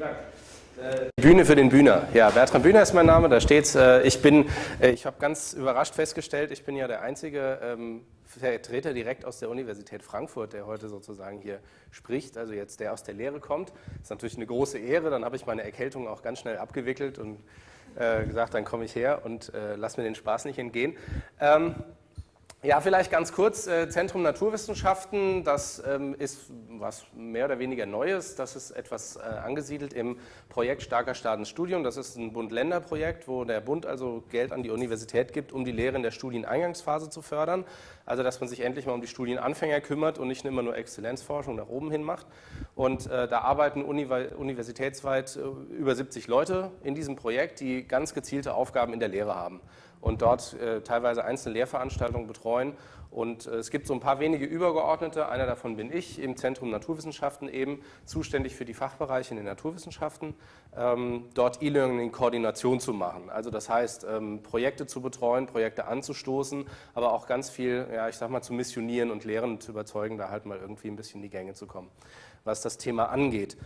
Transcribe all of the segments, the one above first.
Vielen Dank. Äh, Bühne für den Bühner. Ja, Bertram Bühner ist mein Name, da steht's. Äh, ich bin, äh, ich habe ganz überrascht festgestellt, ich bin ja der einzige ähm, Vertreter direkt aus der Universität Frankfurt, der heute sozusagen hier spricht, also jetzt der aus der Lehre kommt. Das ist natürlich eine große Ehre, dann habe ich meine Erkältung auch ganz schnell abgewickelt und gesagt, dann komme ich her und lass mir den Spaß nicht entgehen. Ähm, ja, vielleicht ganz kurz, äh, Zentrum Naturwissenschaften, das ähm, ist was mehr oder weniger Neues, das ist etwas äh, angesiedelt im Projekt Starker Staatenstudium, das ist ein Bund-Länder-Projekt, wo der Bund also Geld an die Universität gibt, um die Lehre in der Studieneingangsphase zu fördern, also dass man sich endlich mal um die Studienanfänger kümmert und nicht immer nur Exzellenzforschung nach oben hin macht. Und äh, da arbeiten universitätsweit über 70 Leute in diesem Projekt, die ganz gezielte Aufgaben in der Lehre haben und dort äh, teilweise einzelne Lehrveranstaltungen betreuen. Und äh, es gibt so ein paar wenige Übergeordnete, einer davon bin ich, im Zentrum Naturwissenschaften eben, zuständig für die Fachbereiche in den Naturwissenschaften, ähm, dort E-Learning in Koordination zu machen. Also das heißt, ähm, Projekte zu betreuen, Projekte anzustoßen, aber auch ganz viel, ja, ich sag mal, zu missionieren und Lehren zu überzeugen, da halt mal irgendwie ein bisschen in die Gänge zu kommen was das Thema angeht.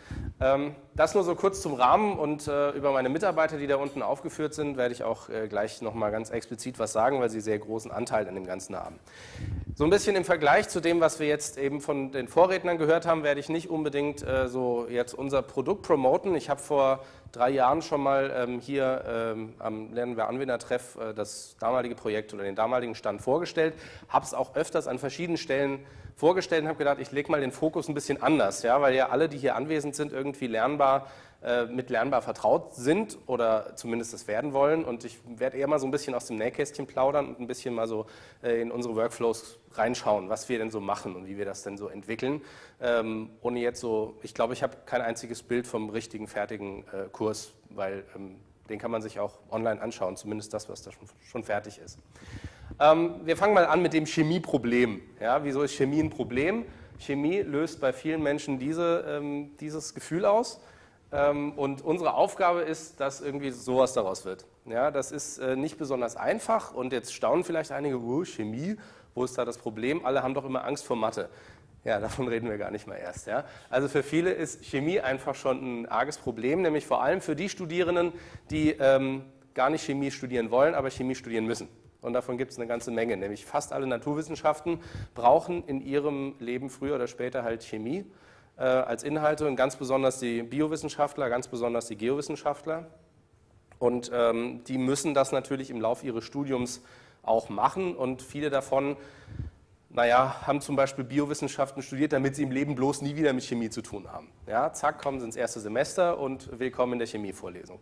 Ähm, das nur so kurz zum Rahmen und äh, über meine Mitarbeiter, die da unten aufgeführt sind, werde ich auch äh, gleich nochmal ganz explizit was sagen, weil sie sehr großen Anteil an dem Ganzen haben. So ein bisschen im Vergleich zu dem, was wir jetzt eben von den Vorrednern gehört haben, werde ich nicht unbedingt äh, so jetzt unser Produkt promoten. Ich habe vor drei Jahren schon mal ähm, hier ähm, am Lernen wir Anwendertreff das damalige Projekt oder den damaligen Stand vorgestellt, habe es auch öfters an verschiedenen Stellen vorgestellt und habe gedacht, ich lege mal den Fokus ein bisschen anders, ja, weil ja alle, die hier anwesend sind, irgendwie lernbar äh, mit lernbar vertraut sind oder zumindest das werden wollen und ich werde eher mal so ein bisschen aus dem Nähkästchen plaudern und ein bisschen mal so äh, in unsere Workflows reinschauen, was wir denn so machen und wie wir das denn so entwickeln, ähm, ohne jetzt so, ich glaube, ich habe kein einziges Bild vom richtigen, fertigen äh, Kurs, weil ähm, den kann man sich auch online anschauen, zumindest das, was da schon, schon fertig ist. Ähm, wir fangen mal an mit dem Chemieproblem. Ja, wieso ist Chemie ein Problem? Chemie löst bei vielen Menschen diese, ähm, dieses Gefühl aus. Ähm, und unsere Aufgabe ist, dass irgendwie sowas daraus wird. Ja, das ist äh, nicht besonders einfach und jetzt staunen vielleicht einige, oh, Chemie, wo ist da das Problem? Alle haben doch immer Angst vor Mathe. Ja, davon reden wir gar nicht mal erst. Ja. Also für viele ist Chemie einfach schon ein arges Problem, nämlich vor allem für die Studierenden, die ähm, gar nicht Chemie studieren wollen, aber Chemie studieren müssen. Und davon gibt es eine ganze Menge, nämlich fast alle Naturwissenschaften brauchen in ihrem Leben früher oder später halt Chemie als Inhalte und ganz besonders die Biowissenschaftler, ganz besonders die Geowissenschaftler. Und ähm, die müssen das natürlich im Laufe ihres Studiums auch machen und viele davon naja, haben zum Beispiel Biowissenschaften studiert, damit sie im Leben bloß nie wieder mit Chemie zu tun haben. Ja, zack, kommen sie ins erste Semester und willkommen in der Chemievorlesung.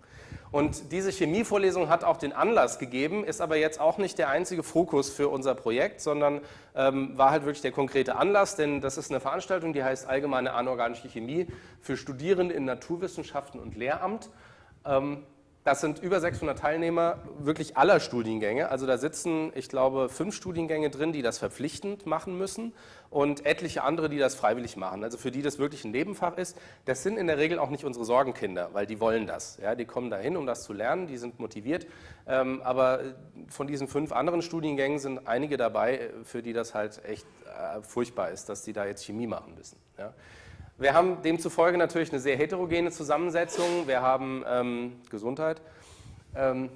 Und diese Chemievorlesung hat auch den Anlass gegeben, ist aber jetzt auch nicht der einzige Fokus für unser Projekt, sondern ähm, war halt wirklich der konkrete Anlass, denn das ist eine Veranstaltung, die heißt Allgemeine Anorganische Chemie für Studierende in Naturwissenschaften und Lehramt. Ähm, das sind über 600 Teilnehmer wirklich aller Studiengänge. Also da sitzen, ich glaube, fünf Studiengänge drin, die das verpflichtend machen müssen und etliche andere, die das freiwillig machen. Also für die das wirklich ein Nebenfach ist. Das sind in der Regel auch nicht unsere Sorgenkinder, weil die wollen das. Ja, die kommen dahin, um das zu lernen, die sind motiviert. Ähm, aber von diesen fünf anderen Studiengängen sind einige dabei, für die das halt echt äh, furchtbar ist, dass die da jetzt Chemie machen müssen. Ja. Wir haben demzufolge natürlich eine sehr heterogene Zusammensetzung. Wir haben ähm, Gesundheit. Ähm,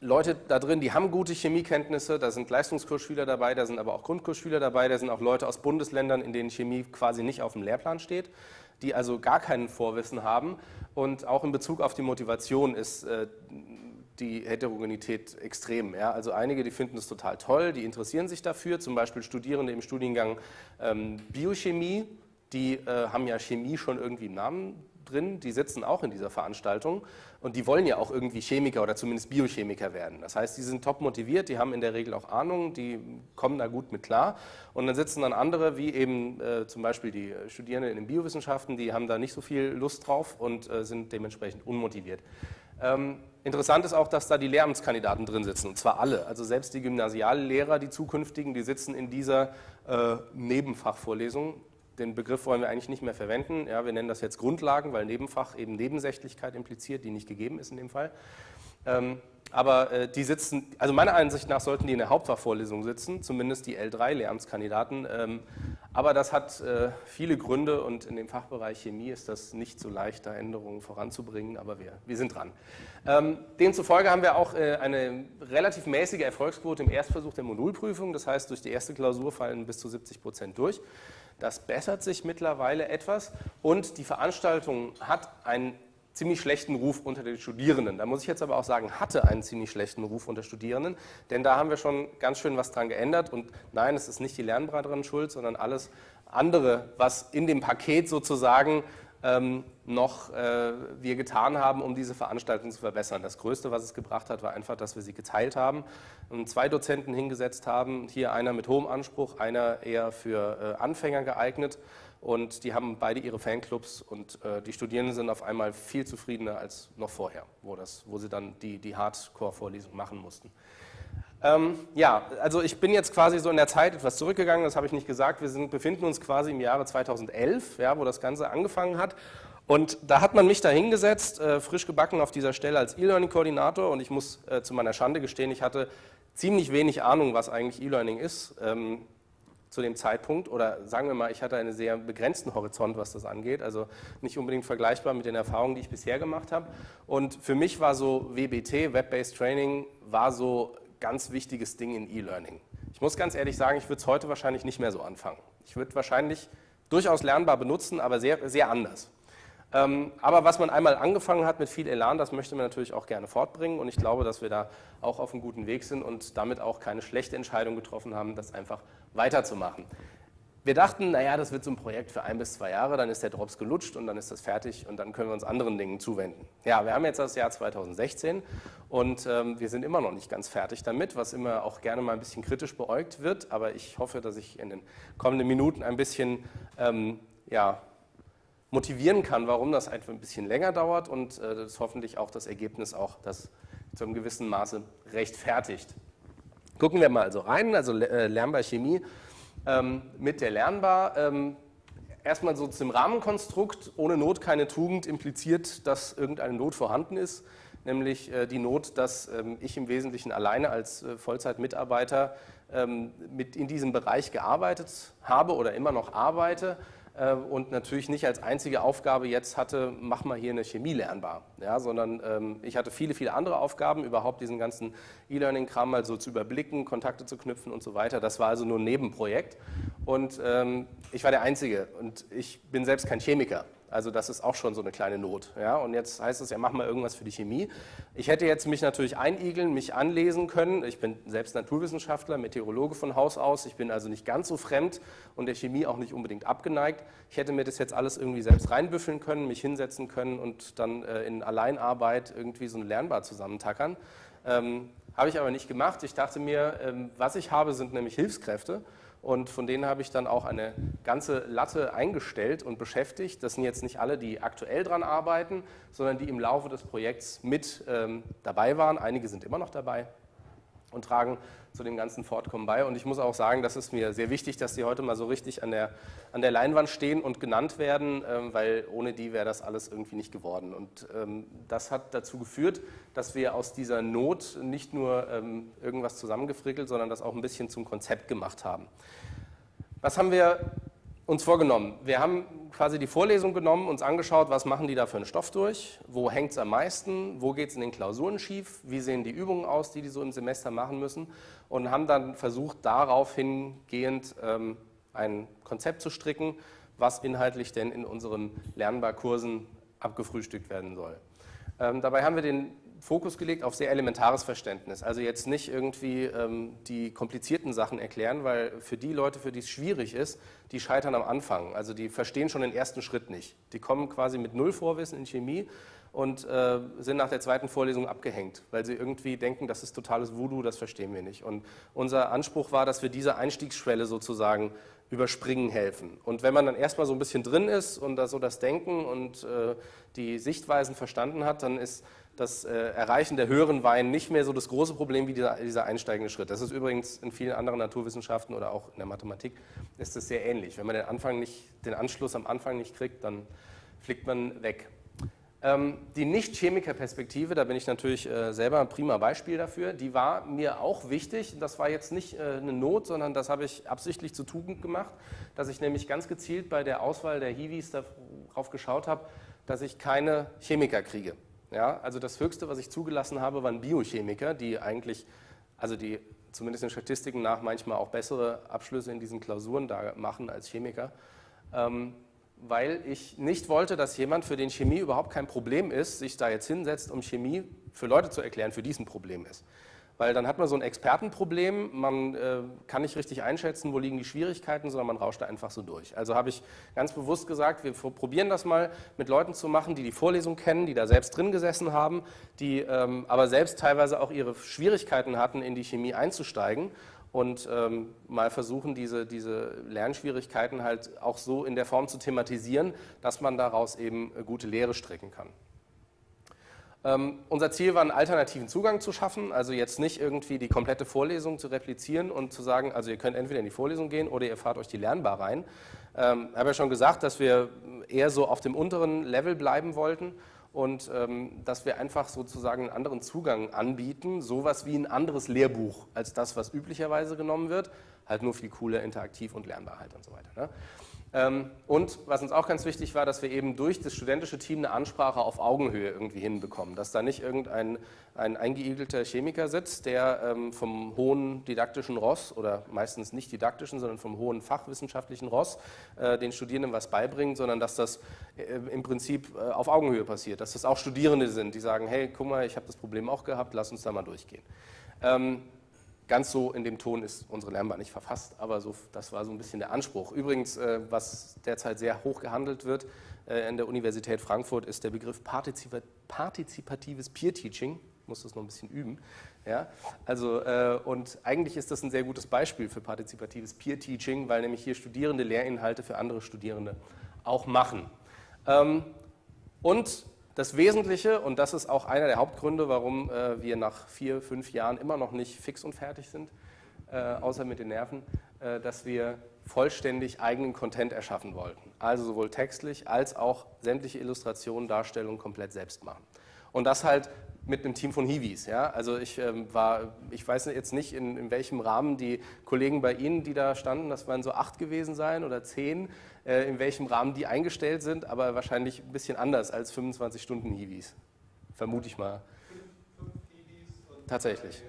Leute da drin, die haben gute Chemiekenntnisse, da sind Leistungskursschüler dabei, da sind aber auch Grundkursschüler dabei, da sind auch Leute aus Bundesländern, in denen Chemie quasi nicht auf dem Lehrplan steht, die also gar kein Vorwissen haben. Und auch in Bezug auf die Motivation ist äh, die Heterogenität extrem. Ja? Also einige, die finden es total toll, die interessieren sich dafür, zum Beispiel Studierende im Studiengang ähm, Biochemie, die äh, haben ja Chemie schon irgendwie im Namen drin, die sitzen auch in dieser Veranstaltung und die wollen ja auch irgendwie Chemiker oder zumindest Biochemiker werden. Das heißt, die sind top motiviert, die haben in der Regel auch Ahnung, die kommen da gut mit klar und dann sitzen dann andere, wie eben äh, zum Beispiel die Studierenden in den Biowissenschaften, die haben da nicht so viel Lust drauf und äh, sind dementsprechend unmotiviert. Ähm, interessant ist auch, dass da die Lehramtskandidaten drin sitzen, und zwar alle. Also selbst die Gymnasiallehrer, die zukünftigen, die sitzen in dieser äh, Nebenfachvorlesung den Begriff wollen wir eigentlich nicht mehr verwenden. Ja, wir nennen das jetzt Grundlagen, weil Nebenfach eben Nebensächlichkeit impliziert, die nicht gegeben ist in dem Fall. Ähm, aber äh, die sitzen, also meiner Ansicht nach sollten die in der Hauptfachvorlesung sitzen, zumindest die L3-Lehramtskandidaten. Ähm, Aber das hat äh, viele Gründe und in dem Fachbereich Chemie ist das nicht so leicht, da Änderungen voranzubringen, aber wir, wir sind dran. Ähm, demzufolge haben wir auch äh, eine relativ mäßige Erfolgsquote im Erstversuch der Modulprüfung. Das heißt, durch die erste Klausur fallen bis zu 70 Prozent durch. Das bessert sich mittlerweile etwas und die Veranstaltung hat einen ziemlich schlechten Ruf unter den Studierenden. Da muss ich jetzt aber auch sagen, hatte einen ziemlich schlechten Ruf unter Studierenden, denn da haben wir schon ganz schön was dran geändert und nein, es ist nicht die Lernberaterin schuld, sondern alles andere, was in dem Paket sozusagen ähm, noch äh, wir getan haben, um diese Veranstaltung zu verbessern. Das Größte, was es gebracht hat, war einfach, dass wir sie geteilt haben und zwei Dozenten hingesetzt haben, hier einer mit hohem Anspruch, einer eher für äh, Anfänger geeignet und die haben beide ihre Fanclubs und äh, die Studierenden sind auf einmal viel zufriedener als noch vorher, wo, das, wo sie dann die, die Hardcore-Vorlesung machen mussten. Ähm, ja, also ich bin jetzt quasi so in der Zeit etwas zurückgegangen, das habe ich nicht gesagt. Wir sind, befinden uns quasi im Jahre 2011, ja, wo das Ganze angefangen hat. Und da hat man mich da hingesetzt, äh, frisch gebacken auf dieser Stelle als E-Learning-Koordinator und ich muss äh, zu meiner Schande gestehen, ich hatte ziemlich wenig Ahnung, was eigentlich E-Learning ist. Ähm, zu dem Zeitpunkt oder sagen wir mal, ich hatte einen sehr begrenzten Horizont, was das angeht, also nicht unbedingt vergleichbar mit den Erfahrungen, die ich bisher gemacht habe. Und für mich war so WBT, Web-Based Training, war so ganz wichtiges Ding in E-Learning. Ich muss ganz ehrlich sagen, ich würde es heute wahrscheinlich nicht mehr so anfangen. Ich würde wahrscheinlich durchaus lernbar benutzen, aber sehr, sehr anders. Ähm, aber was man einmal angefangen hat mit viel Elan, das möchte man natürlich auch gerne fortbringen und ich glaube, dass wir da auch auf einem guten Weg sind und damit auch keine schlechte Entscheidung getroffen haben, das einfach weiterzumachen. Wir dachten, naja, das wird so ein Projekt für ein bis zwei Jahre, dann ist der Drops gelutscht und dann ist das fertig und dann können wir uns anderen Dingen zuwenden. Ja, wir haben jetzt das Jahr 2016 und ähm, wir sind immer noch nicht ganz fertig damit, was immer auch gerne mal ein bisschen kritisch beäugt wird, aber ich hoffe, dass ich in den kommenden Minuten ein bisschen ähm, ja, motivieren kann, warum das einfach ein bisschen länger dauert und äh, das hoffentlich auch das Ergebnis auch das zu einem gewissen Maße rechtfertigt. Gucken wir mal also rein, also äh, Lernbar Chemie ähm, mit der Lernbar. Ähm, erstmal so zum Rahmenkonstrukt, ohne Not keine Tugend impliziert, dass irgendeine Not vorhanden ist, nämlich äh, die Not, dass ähm, ich im Wesentlichen alleine als äh, Vollzeitmitarbeiter ähm, mit in diesem Bereich gearbeitet habe oder immer noch arbeite und natürlich nicht als einzige Aufgabe jetzt hatte, mach mal hier eine Chemie lernbar, ja, sondern ähm, ich hatte viele, viele andere Aufgaben, überhaupt diesen ganzen E-Learning-Kram mal so zu überblicken, Kontakte zu knüpfen und so weiter. Das war also nur ein Nebenprojekt und ähm, ich war der Einzige und ich bin selbst kein Chemiker. Also das ist auch schon so eine kleine Not. Ja? Und jetzt heißt es ja, mach mal irgendwas für die Chemie. Ich hätte jetzt mich natürlich einigeln, mich anlesen können. Ich bin selbst Naturwissenschaftler, Meteorologe von Haus aus. Ich bin also nicht ganz so fremd und der Chemie auch nicht unbedingt abgeneigt. Ich hätte mir das jetzt alles irgendwie selbst reinbüffeln können, mich hinsetzen können und dann äh, in Alleinarbeit irgendwie so ein Lernbar zusammentackern. Ähm, Habe ich aber nicht gemacht. Ich dachte mir, ähm, was ich habe, sind nämlich Hilfskräfte und von denen habe ich dann auch eine ganze Latte eingestellt und beschäftigt. Das sind jetzt nicht alle, die aktuell dran arbeiten, sondern die im Laufe des Projekts mit ähm, dabei waren. Einige sind immer noch dabei und tragen zu dem ganzen Fortkommen bei. Und ich muss auch sagen, das ist mir sehr wichtig, dass die heute mal so richtig an der, an der Leinwand stehen und genannt werden, ähm, weil ohne die wäre das alles irgendwie nicht geworden. Und ähm, das hat dazu geführt, dass wir aus dieser Not nicht nur ähm, irgendwas zusammengefrickelt, sondern das auch ein bisschen zum Konzept gemacht haben. Was haben wir uns vorgenommen? Wir haben quasi die Vorlesung genommen, uns angeschaut, was machen die da für einen Stoff durch, wo hängt es am meisten, wo geht es in den Klausuren schief, wie sehen die Übungen aus, die die so im Semester machen müssen und haben dann versucht, darauf hingehend ähm, ein Konzept zu stricken, was inhaltlich denn in unseren Lernbarkursen abgefrühstückt werden soll. Ähm, dabei haben wir den Fokus gelegt auf sehr elementares Verständnis. Also jetzt nicht irgendwie ähm, die komplizierten Sachen erklären, weil für die Leute, für die es schwierig ist, die scheitern am Anfang. Also die verstehen schon den ersten Schritt nicht. Die kommen quasi mit null Vorwissen in Chemie und äh, sind nach der zweiten Vorlesung abgehängt, weil sie irgendwie denken, das ist totales Voodoo, das verstehen wir nicht. Und unser Anspruch war, dass wir diese Einstiegsschwelle sozusagen überspringen helfen. Und wenn man dann erstmal so ein bisschen drin ist und da so das Denken und äh, die Sichtweisen verstanden hat, dann ist das äh, Erreichen der höheren Weinen nicht mehr so das große Problem wie dieser, dieser, einsteigende Schritt. Das ist übrigens in vielen anderen Naturwissenschaften oder auch in der Mathematik ist es sehr ähnlich. Wenn man den, Anfang nicht, den Anschluss am Anfang nicht kriegt, dann fliegt man weg. Ähm, die Nicht-Chemiker-Perspektive, da bin ich natürlich äh, selber ein prima Beispiel dafür, die war mir auch wichtig. Das war jetzt nicht äh, eine Not, sondern das habe ich absichtlich zu Tugend gemacht, dass ich nämlich ganz gezielt bei der Auswahl der Hiwis darauf geschaut habe, dass ich keine Chemiker kriege. Ja, also das Höchste, was ich zugelassen habe, waren Biochemiker, die eigentlich, also die zumindest in Statistiken nach manchmal auch bessere Abschlüsse in diesen Klausuren da machen als Chemiker. Weil ich nicht wollte, dass jemand, für den Chemie überhaupt kein Problem ist, sich da jetzt hinsetzt, um Chemie für Leute zu erklären, für die es ein Problem ist. Weil dann hat man so ein Expertenproblem, man äh, kann nicht richtig einschätzen, wo liegen die Schwierigkeiten, sondern man rauscht da einfach so durch. Also habe ich ganz bewusst gesagt, wir probieren das mal mit Leuten zu machen, die die Vorlesung kennen, die da selbst drin gesessen haben, die ähm, aber selbst teilweise auch ihre Schwierigkeiten hatten, in die Chemie einzusteigen und ähm, mal versuchen, diese, diese Lernschwierigkeiten halt auch so in der Form zu thematisieren, dass man daraus eben äh, gute Lehre strecken kann. Ähm, unser Ziel war, einen alternativen Zugang zu schaffen, also jetzt nicht irgendwie die komplette Vorlesung zu replizieren und zu sagen, also ihr könnt entweder in die Vorlesung gehen oder ihr fahrt euch die Lernbar rein. Ähm, ich habe ja schon gesagt, dass wir eher so auf dem unteren Level bleiben wollten und ähm, dass wir einfach sozusagen einen anderen Zugang anbieten, sowas wie ein anderes Lehrbuch als das, was üblicherweise genommen wird, halt nur viel cooler, interaktiv und lernbar halt und so weiter. Ne? Ähm, und was uns auch ganz wichtig war, dass wir eben durch das studentische Team eine Ansprache auf Augenhöhe irgendwie hinbekommen, dass da nicht irgendein ein eingeigelter Chemiker sitzt, der ähm, vom hohen didaktischen Ross oder meistens nicht didaktischen, sondern vom hohen fachwissenschaftlichen Ross äh, den Studierenden was beibringt, sondern dass das äh, im Prinzip äh, auf Augenhöhe passiert, dass das auch Studierende sind, die sagen, hey, guck mal, ich habe das Problem auch gehabt, lass uns da mal durchgehen. Ganz so in dem Ton ist unsere Lernbar nicht verfasst, aber so, das war so ein bisschen der Anspruch. Übrigens, äh, was derzeit sehr hoch gehandelt wird äh, an der Universität Frankfurt, ist der Begriff partizipa partizipatives Peer-Teaching. Ich muss das noch ein bisschen üben. Ja? Also, äh, und eigentlich ist das ein sehr gutes Beispiel für partizipatives Peer-Teaching, weil nämlich hier Studierende Lehrinhalte für andere Studierende auch machen. Ähm, und das Wesentliche, und das ist auch einer der Hauptgründe, warum äh, wir nach vier, fünf Jahren immer noch nicht fix und fertig sind, äh, außer mit den Nerven, äh, dass wir vollständig eigenen Content erschaffen wollten. Also sowohl textlich als auch sämtliche Illustrationen, Darstellungen komplett selbst machen. Und das halt mit einem Team von Hiwis. Ja? Also ich ähm, war, ich weiß jetzt nicht, in, in, welchem Rahmen die Kollegen bei Ihnen, die da standen, das waren so acht gewesen sein oder zehn, in welchem Rahmen die eingestellt sind, aber wahrscheinlich ein bisschen anders als 25 Stunden Hiwis. Vermute ich mal. Tatsächlich.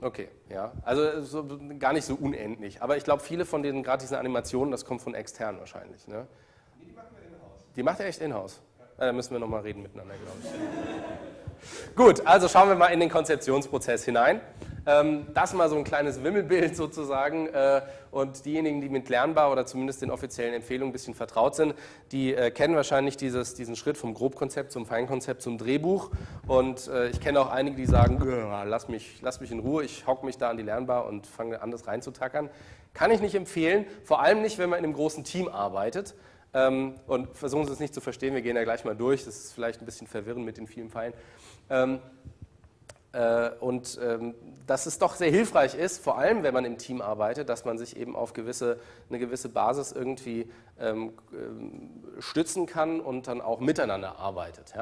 Okay, ja. Also so, gar nicht so unendlich. Aber ich glaube, viele von den gerade diesen Animationen, das kommt von extern wahrscheinlich. Ne? Die machen wir in-house. Die macht er echt in-house? Ja, da müssen wir nochmal reden miteinander, glaube ich. Gut, also schauen wir mal in den Konzeptionsprozess hinein. Ähm, das mal so ein kleines Wimmelbild sozusagen äh, und diejenigen, die mit Lernbar oder zumindest den offiziellen Empfehlungen ein bisschen vertraut sind, die äh, kennen wahrscheinlich dieses, diesen Schritt vom Grobkonzept zum Feinkonzept zum Drehbuch und äh, ich kenne auch einige, die sagen, lass mich, lass mich in Ruhe, ich hocke mich da an die Lernbar und fange an, das reinzutackern. Kann ich nicht empfehlen, vor allem nicht, wenn man in einem großen Team arbeitet. Ähm, und versuchen Sie es nicht zu verstehen, wir gehen da gleich mal durch, das ist vielleicht ein bisschen verwirrend mit den vielen Pfeilen. Ähm, äh, und ähm, dass es doch sehr hilfreich ist, vor allem wenn man im Team arbeitet, dass man sich eben auf gewisse, eine gewisse Basis irgendwie ähm, stützen kann und dann auch miteinander arbeitet.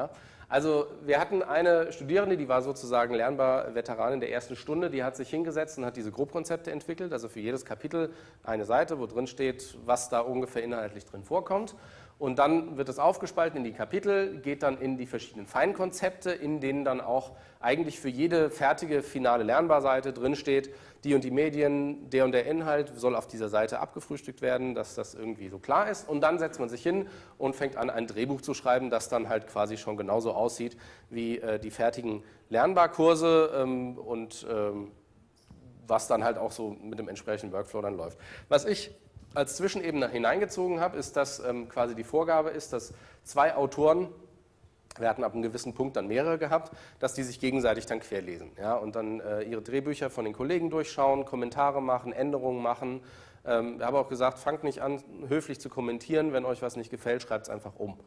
Also wir hatten eine Studierende, die war sozusagen lernbar Veteranin der ersten Stunde, die hat sich hingesetzt und hat diese Grobkonzepte entwickelt, also für jedes Kapitel eine Seite, wo drin steht, was da ungefähr inhaltlich drin vorkommt. Und dann wird es aufgespalten in die Kapitel, geht dann in die verschiedenen Feinkonzepte, in denen dann auch eigentlich für jede fertige finale Lernbarseite drinsteht, die und die Medien, der und der Inhalt soll auf dieser Seite abgefrühstückt werden, dass das irgendwie so klar ist. Und dann setzt man sich hin und fängt an, ein Drehbuch zu schreiben, das dann halt quasi schon genauso aussieht wie äh, die fertigen Lernbarkurse ähm, und ähm, was dann halt auch so mit dem entsprechenden Workflow dann läuft. Was ich als Zwischenebene hineingezogen habe, ist, dass ähm, quasi die Vorgabe ist, dass zwei Autoren, wir hatten ab einem gewissen Punkt dann mehrere gehabt, dass die sich gegenseitig dann querlesen ja, und dann äh, ihre Drehbücher von den Kollegen durchschauen, Kommentare machen, Änderungen machen. Ähm, ich habe auch gesagt, fangt nicht an, höflich zu kommentieren, wenn euch was nicht gefällt, schreibt es einfach um.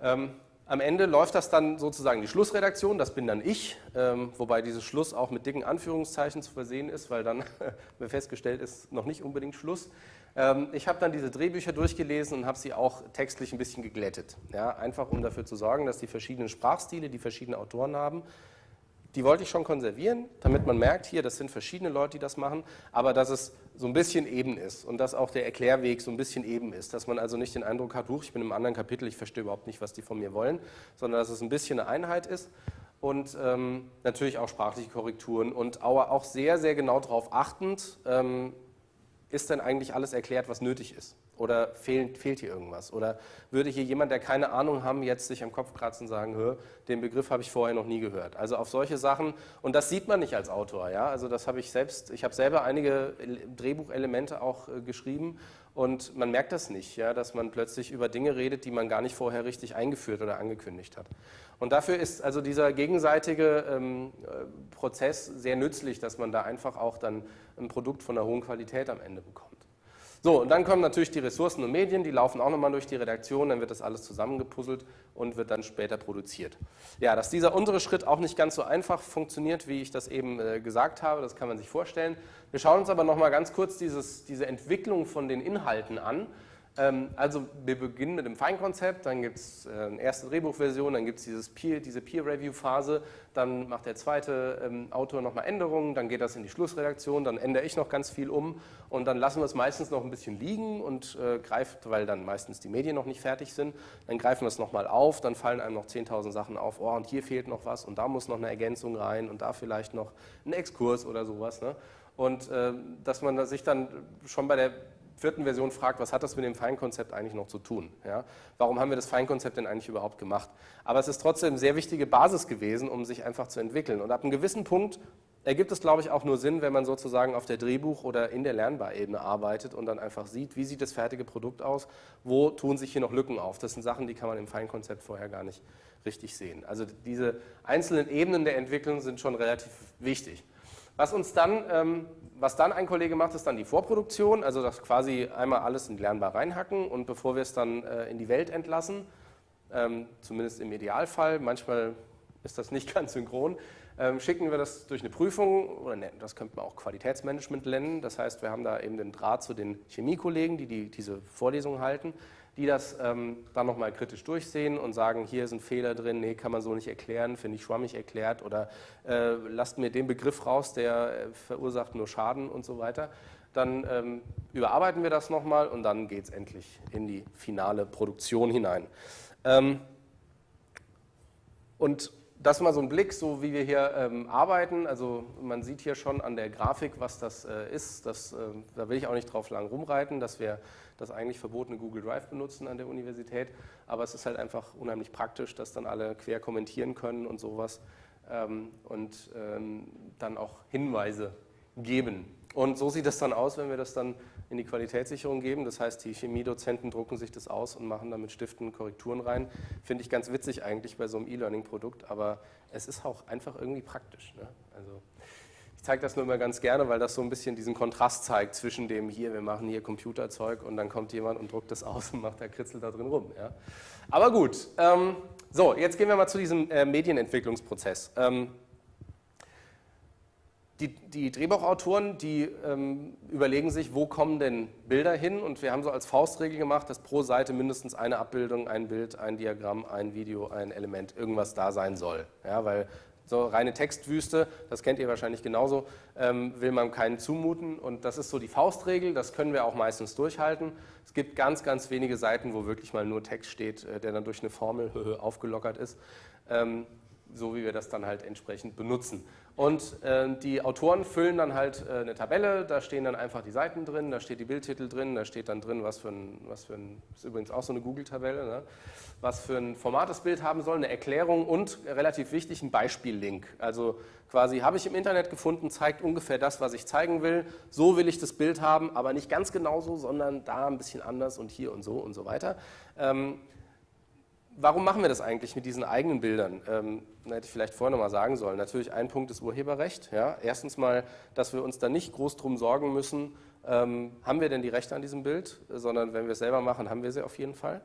Ähm, Am Ende läuft das dann sozusagen die Schlussredaktion, das bin dann ich, ähm, wobei dieses Schluss auch mit dicken Anführungszeichen zu versehen ist, weil dann festgestellt ist, noch nicht unbedingt Schluss. Ähm, ich habe dann diese Drehbücher durchgelesen und habe sie auch textlich ein bisschen geglättet. Ja, einfach um dafür zu sorgen, dass die verschiedenen Sprachstile, die verschiedene Autoren haben, die wollte ich schon konservieren, damit man merkt, hier, das sind verschiedene Leute, die das machen, aber dass es so ein bisschen eben ist und dass auch der Erklärweg so ein bisschen eben ist, dass man also nicht den Eindruck hat, huch, ich bin im anderen Kapitel, ich verstehe überhaupt nicht, was die von mir wollen, sondern dass es ein bisschen eine Einheit ist und ähm, natürlich auch sprachliche Korrekturen und auch sehr, sehr genau darauf achtend, ähm, ist denn eigentlich alles erklärt, was nötig ist? Oder fehlt, fehlt hier irgendwas? Oder würde hier jemand, der keine Ahnung haben, jetzt sich am Kopf kratzen und sagen, den Begriff habe ich vorher noch nie gehört. Also auf solche Sachen, und das sieht man nicht als Autor, ja, also das habe ich selbst, ich habe selber einige Drehbuchelemente auch äh, geschrieben und man merkt das nicht, ja, dass man plötzlich über Dinge redet, die man gar nicht vorher richtig eingeführt oder angekündigt hat. Und dafür ist also dieser gegenseitige ähm, äh, Prozess sehr nützlich, dass man da einfach auch dann ein Produkt von einer hohen Qualität am Ende bekommt. So, und dann kommen natürlich die Ressourcen und Medien, die laufen auch nochmal durch die Redaktion, dann wird das alles zusammengepuzzelt und wird dann später produziert. Ja, dass dieser untere Schritt auch nicht ganz so einfach funktioniert, wie ich das eben äh, gesagt habe, das kann man sich vorstellen. Wir schauen uns aber nochmal ganz kurz dieses, diese Entwicklung von den Inhalten an also wir beginnen mit dem Feinkonzept, dann gibt es äh, eine erste Drehbuchversion, dann gibt es Peer, diese Peer-Review-Phase, dann macht der zweite ähm, Autor nochmal Änderungen, dann geht das in die Schlussredaktion, dann ändere ich noch ganz viel um und dann lassen wir es meistens noch ein bisschen liegen und äh, greift, weil dann meistens die Medien noch nicht fertig sind, dann greifen wir es nochmal auf, dann fallen einem noch 10.000 Sachen auf, oh und hier fehlt noch was und da muss noch eine Ergänzung rein und da vielleicht noch ein Exkurs oder sowas. Ne? Und äh, dass man sich dann schon bei der vierten Version fragt, was hat das mit dem Feinkonzept eigentlich noch zu tun? Ja? Warum haben wir das Feinkonzept denn eigentlich überhaupt gemacht? Aber es ist trotzdem eine sehr wichtige Basis gewesen, um sich einfach zu entwickeln. Und ab einem gewissen Punkt ergibt es, glaube ich, auch nur Sinn, wenn man sozusagen auf der Drehbuch- oder in der Lernbarebene arbeitet und dann einfach sieht, wie sieht das fertige Produkt aus, wo tun sich hier noch Lücken auf. Das sind Sachen, die kann man im Feinkonzept vorher gar nicht richtig sehen. Also diese einzelnen Ebenen der Entwicklung sind schon relativ wichtig. Was uns dann, ähm, was dann ein Kollege macht, ist dann die Vorproduktion, also das quasi einmal alles in Lernbar reinhacken und bevor wir es dann äh, in die Welt entlassen, ähm, zumindest im Idealfall, manchmal ist das nicht ganz synchron, ähm, schicken wir das durch eine Prüfung, oder ne, das könnte man auch Qualitätsmanagement nennen, das heißt, wir haben da eben den Draht zu den Chemiekollegen, die, die diese Vorlesungen halten die das ähm, dann nochmal kritisch durchsehen und sagen, hier ein Fehler drin, nee, kann man so nicht erklären, finde ich schwammig erklärt oder äh, lasst mir den Begriff raus, der äh, verursacht nur Schaden und so weiter. Dann ähm, überarbeiten wir das nochmal und dann geht es endlich in die finale Produktion hinein. Ähm, und das mal so ein Blick, so wie wir hier ähm, arbeiten. Also man sieht hier schon an der Grafik, was das äh, ist. Das, äh, da will ich auch nicht drauf lang rumreiten, dass wir das eigentlich verbotene Google Drive benutzen an der Universität. Aber es ist halt einfach unheimlich praktisch, dass dann alle quer kommentieren können und sowas ähm, und ähm, dann auch Hinweise geben. Und so sieht das dann aus, wenn wir das dann in die Qualitätssicherung geben. Das heißt, die Chemiedozenten drucken sich das aus und machen dann mit Stiften Korrekturen rein. Finde ich ganz witzig eigentlich bei so einem E-Learning-Produkt, aber es ist auch einfach irgendwie praktisch. Ne? Also ich zeige das nur immer ganz gerne, weil das so ein bisschen diesen Kontrast zeigt zwischen dem hier, wir machen hier Computerzeug und dann kommt jemand und druckt das aus und macht der Kritzel da drin rum. Ja. Aber gut, ähm, so, jetzt gehen wir mal zu diesem äh, Medienentwicklungsprozess. Ähm, die, die, Drehbuchautoren, die ähm, überlegen sich, wo kommen denn Bilder hin und wir haben so als Faustregel gemacht, dass pro Seite mindestens eine Abbildung, ein Bild, ein Diagramm, ein Video, ein Element, irgendwas da sein soll. Ja, weil so reine Textwüste, das kennt ihr wahrscheinlich genauso, ähm, will man keinen zumuten und das ist so die Faustregel, das können wir auch meistens durchhalten. Es gibt ganz, ganz wenige Seiten, wo wirklich mal nur Text steht, äh, der dann durch eine Formel aufgelockert ist, ähm, so wie wir das dann halt entsprechend benutzen. Und äh, die Autoren füllen dann halt äh, eine Tabelle, da stehen dann einfach die Seiten drin, da steht die Bildtitel drin, da steht dann drin, was für ein, was für ein ist übrigens auch so eine Google-Tabelle, ne? was für ein Format das Bild haben soll, eine Erklärung und relativ wichtig ein Beispiellink. Also quasi habe ich im Internet gefunden, zeigt ungefähr das, was ich zeigen will. So will ich das Bild haben, aber nicht ganz genauso, sondern da ein bisschen anders und hier und so und so weiter. Ähm, warum machen wir das eigentlich mit diesen eigenen Bildern? Ähm, hätte ich vielleicht vorher noch mal sagen sollen. Natürlich ein Punkt ist Urheberrecht. Ja. Erstens mal, dass wir uns da nicht groß drum sorgen müssen, ähm, haben wir denn die Rechte an diesem Bild, sondern wenn wir es selber machen, haben wir sie auf jeden Fall.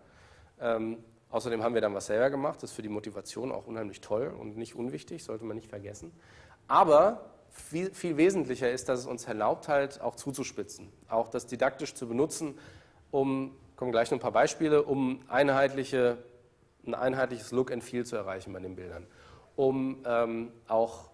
Ähm, Außerdem haben wir dann was selber gemacht, das ist für die Motivation auch unheimlich toll und nicht unwichtig, sollte man nicht vergessen. Aber viel, viel wesentlicher ist, dass es uns erlaubt, halt auch zuzuspitzen, auch das didaktisch zu benutzen, um, kommen gleich noch ein paar Beispiele, um einheitliche, ein einheitliches Look and Feel zu erreichen bei den Bildern, um ähm, auch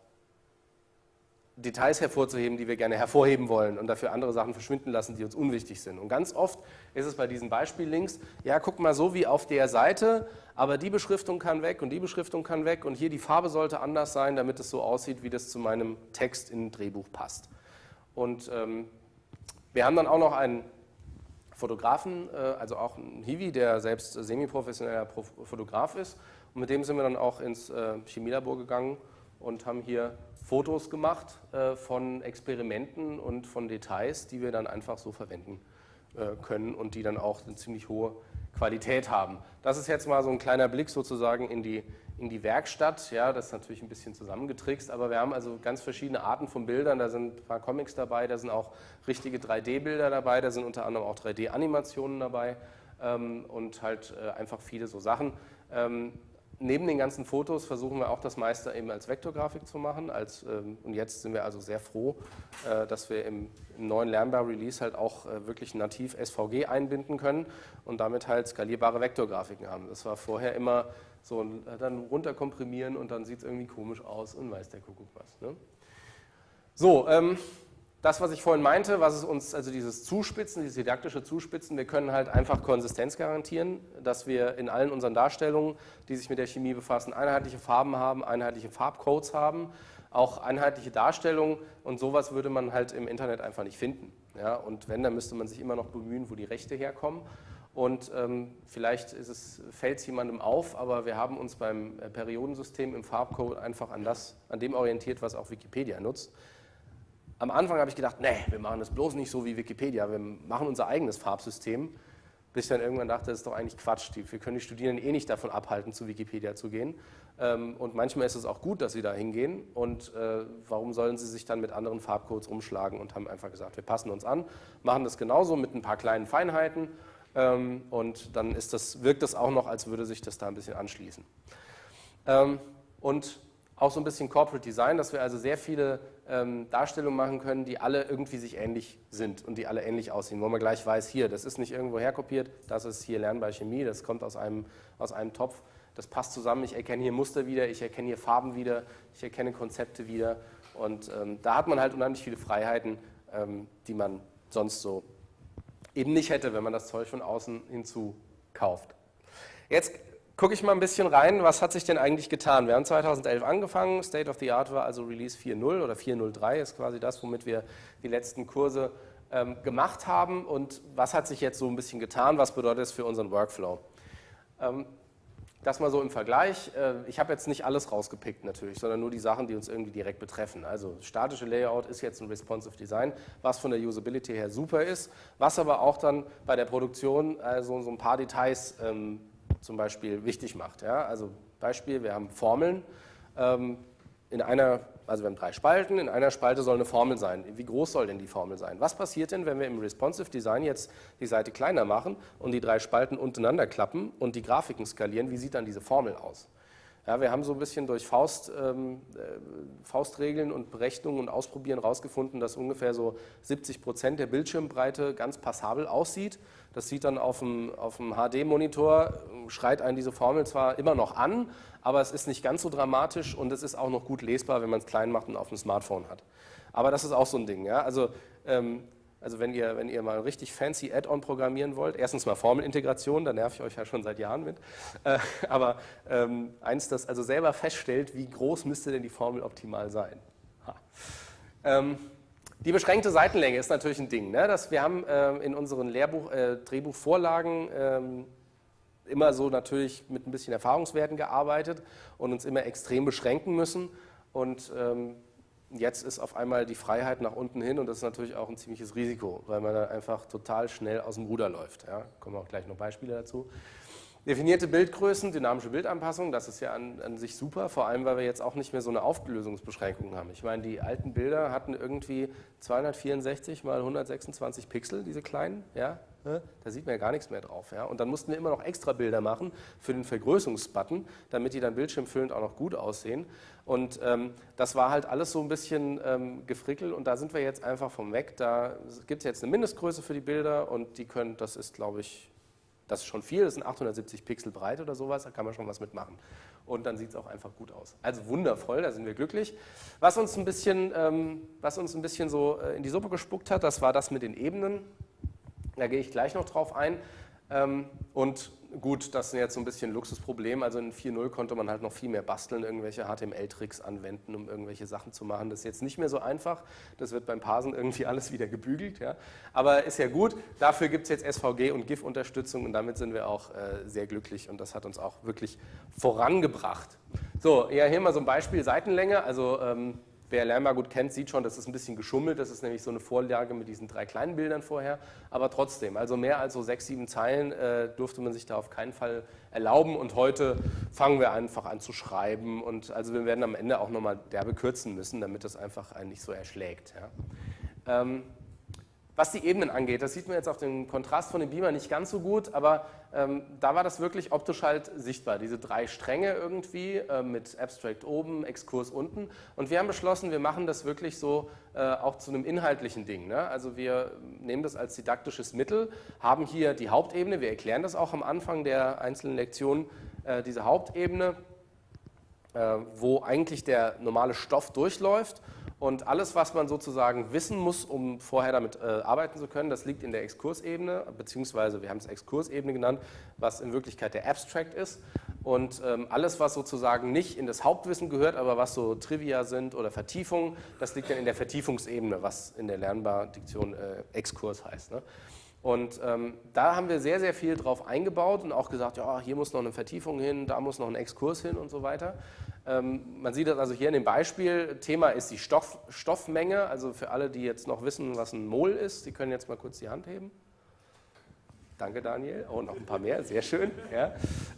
Details hervorzuheben, die wir gerne hervorheben wollen und dafür andere Sachen verschwinden lassen, die uns unwichtig sind. Und ganz oft ist es bei diesen Beispiellinks, ja, guck mal so wie auf der Seite, aber die Beschriftung kann weg und die Beschriftung kann weg und hier die Farbe sollte anders sein, damit es so aussieht, wie das zu meinem Text im Drehbuch passt. Und ähm, wir haben dann auch noch einen Fotografen, äh, also auch einen Hiwi, der selbst semi-professioneller Fotograf ist. Und mit dem sind wir dann auch ins äh, Chemielabor gegangen und haben hier Fotos gemacht äh, von Experimenten und von Details, die wir dann einfach so verwenden können und die dann auch eine ziemlich hohe Qualität haben. Das ist jetzt mal so ein kleiner Blick sozusagen in die, in die Werkstatt. Ja, das ist natürlich ein bisschen zusammengetrickst, aber wir haben also ganz verschiedene Arten von Bildern. Da sind ein paar Comics dabei, da sind auch richtige 3D-Bilder dabei, da sind unter anderem auch 3D-Animationen dabei ähm, und halt äh, einfach viele so Sachen. Ähm, neben den ganzen Fotos versuchen wir auch das meiste eben als Vektorgrafik zu machen. Als, ähm, und jetzt sind wir also sehr froh, äh, dass wir im, im neuen Lernbar Release halt auch äh, wirklich nativ SVG einbinden können und damit halt skalierbare Vektorgrafiken haben. Das war vorher immer so, dann runterkomprimieren und dann sieht es irgendwie komisch aus und weiß der Kuckuck was. Ne? So, ähm, das, was ich vorhin meinte, was es uns, also dieses Zuspitzen, dieses didaktische Zuspitzen, wir können halt einfach Konsistenz garantieren, dass wir in allen unseren Darstellungen, die sich mit der Chemie befassen, einheitliche Farben haben, einheitliche Farbcodes haben, auch einheitliche Darstellungen und sowas würde man halt im Internet einfach nicht finden. Ja? Und wenn, dann müsste man sich immer noch bemühen, wo die Rechte herkommen. Und ähm, vielleicht fällt es jemandem auf, aber wir haben uns beim äh, Periodensystem im Farbcode einfach an, das, an dem orientiert, was auch Wikipedia nutzt. Am Anfang habe ich gedacht, nee, wir machen das bloß nicht so wie Wikipedia, wir machen unser eigenes Farbsystem. Bis ich dann irgendwann dachte, das ist doch eigentlich Quatsch. Wir können die Studierenden eh nicht davon abhalten, zu Wikipedia zu gehen. Ähm, und manchmal ist es auch gut, dass sie da hingehen. Und äh, warum sollen sie sich dann mit anderen Farbcodes rumschlagen und haben einfach gesagt, wir passen uns an, machen das genauso mit ein paar kleinen Feinheiten. Ähm, und dann das, wirkt das auch noch, als würde sich das da ein bisschen anschließen. Ähm, und auch so ein bisschen Corporate Design, dass wir also sehr viele ähm, Darstellungen machen können, die alle irgendwie sich ähnlich sind und die alle ähnlich aussehen, wo man gleich weiß, hier, das ist nicht irgendwo herkopiert, das ist hier Lernbar Chemie, das kommt aus einem, aus einem Topf, das passt zusammen, ich erkenne hier Muster wieder, ich erkenne hier Farben wieder, ich erkenne Konzepte wieder und ähm, da hat man halt unheimlich viele Freiheiten, ähm, die man sonst so eben nicht hätte, wenn man das Zeug von außen hinzu kauft. Jetzt gucke ich mal ein bisschen rein, was hat sich denn eigentlich getan? Wir haben 2011 angefangen, State of the Art war also Release 4.0 oder 4.03 ist quasi das, womit wir die letzten Kurse ähm, gemacht haben und was hat sich jetzt so ein bisschen getan, was bedeutet es für unseren Workflow? Ähm, das mal so im Vergleich. Äh, ich habe jetzt nicht alles rausgepickt natürlich, sondern nur die Sachen, die uns irgendwie direkt betreffen. Also statische Layout ist jetzt ein responsive Design, was von der Usability her super ist, was aber auch dann bei der Produktion also so ein paar Details ähm, zum Beispiel wichtig macht. Ja? Also Beispiel, wir haben Formeln. Ähm, in einer, also wir haben drei Spalten, in einer Spalte soll eine Formel sein. Wie groß soll denn die Formel sein? Was passiert denn, wenn wir im Responsive Design jetzt die Seite kleiner machen und die drei Spalten untereinander klappen und die Grafiken skalieren? Wie sieht dann diese Formel aus? Ja, wir haben so ein bisschen durch Faust, ähm, äh, Faustregeln und Berechnungen und Ausprobieren herausgefunden, dass ungefähr so 70 Prozent der Bildschirmbreite ganz passabel aussieht. Das sieht dann auf dem, auf dem HD-Monitor, schreit einen diese Formel zwar immer noch an, aber es ist nicht ganz so dramatisch und es ist auch noch gut lesbar, wenn man es klein macht und auf dem Smartphone hat. Aber das ist auch so ein Ding. Ja? Also ähm, also wenn ihr, wenn ihr mal richtig fancy Add-on programmieren wollt, erstens mal Formelintegration, da nerv ich euch ja schon seit Jahren mit, äh, aber ähm, eins, das also selber feststellt, wie groß müsste denn die Formel optimal sein. Ähm, die beschränkte Seitenlänge ist natürlich ein Ding. Ne? Das, wir haben äh, in unseren Lehrbuch, äh, Drehbuchvorlagen ähm, immer so natürlich mit ein bisschen Erfahrungswerten gearbeitet und uns immer extrem beschränken müssen und ähm, Jetzt ist auf einmal die Freiheit nach unten hin und das ist natürlich auch ein ziemliches Risiko, weil man dann einfach total schnell aus dem Ruder läuft. Ja, kommen auch gleich noch Beispiele dazu. Definierte Bildgrößen, dynamische Bildanpassung, das ist ja an, an, sich super, vor allem weil wir jetzt auch nicht mehr so eine Auflösungsbeschränkung haben. Ich meine, die alten Bilder hatten irgendwie 264 mal 126 Pixel, diese kleinen, ja, da sieht man ja gar nichts mehr drauf. Ja? Und dann mussten wir immer noch extra Bilder machen für den Vergrößerungsbutton, damit die dann bildschirmfüllend auch noch gut aussehen. Und ähm, das war halt alles so ein bisschen ähm, gefrickelt und da sind wir jetzt einfach vom weg. Da gibt es jetzt eine Mindestgröße für die Bilder und die können, das ist glaube ich, das ist schon viel, das sind 870 Pixel breit oder sowas, da kann man schon was mitmachen. Und dann sieht es auch einfach gut aus. Also wundervoll, da sind wir glücklich. Was uns ein bisschen, ähm, was uns ein bisschen so äh, in die Suppe gespuckt hat, das war das mit den Ebenen. Da gehe ich gleich noch drauf ein. Ähm, und gut, das ist jetzt so ein bisschen ein Luxusproblem. Also in 4.0 konnte man halt noch viel mehr basteln, irgendwelche HTML-Tricks anwenden, um irgendwelche Sachen zu machen. Das ist jetzt nicht mehr so einfach. Das wird beim Parsen irgendwie alles wieder gebügelt. Ja. Aber ist ja gut. Dafür gibt es jetzt SVG und GIF-Unterstützung und damit sind wir auch äh, sehr glücklich und das hat uns auch wirklich vorangebracht. So, ja, hier mal so ein Beispiel Seitenlänge. Also ähm, Wer Lernbar gut kennt, sieht schon, das ist ein bisschen geschummelt. Das ist nämlich so eine Vorlage mit diesen drei kleinen Bildern vorher. Aber trotzdem, also mehr als so sechs, sieben Zeilen äh, durfte man sich da auf keinen Fall erlauben. Und heute fangen wir einfach an zu schreiben. Und also wir werden am Ende auch nochmal derbe kürzen müssen, damit das einfach einen nicht so erschlägt. Ja. Ähm, was die Ebenen angeht, das sieht man jetzt auf dem Kontrast von dem Beamer nicht ganz so gut, aber ähm, da war das wirklich optisch halt sichtbar, diese drei Stränge irgendwie äh, mit Abstract oben, Exkurs unten. Und wir haben beschlossen, wir machen das wirklich so äh, auch zu einem inhaltlichen Ding. Ne? Also wir nehmen das als didaktisches Mittel, haben hier die Hauptebene, wir erklären das auch am Anfang der einzelnen Lektionen, äh, diese Hauptebene, wo eigentlich der normale Stoff durchläuft und alles, was man sozusagen wissen muss, um vorher damit äh, arbeiten zu können, das liegt in der Exkursebene, beziehungsweise wir haben es Exkursebene genannt, was in Wirklichkeit der Abstract ist. Und ähm, alles, was sozusagen nicht in das Hauptwissen gehört, aber was so Trivia sind oder Vertiefungen, das liegt dann in der Vertiefungsebene, was in der Lernbar-Diktion äh, Exkurs heißt. Ne? Und ähm, da haben wir sehr, sehr viel drauf eingebaut und auch gesagt, ja, hier muss noch eine Vertiefung hin, da muss noch ein Exkurs hin und so weiter. Ähm, man sieht das also hier in dem Beispiel. Thema ist die Stoff, Stoffmenge. Also für alle, die jetzt noch wissen, was ein Mol ist, Sie können jetzt mal kurz die Hand heben. Danke, Daniel. Oh, noch ein paar mehr, sehr schön. Ja.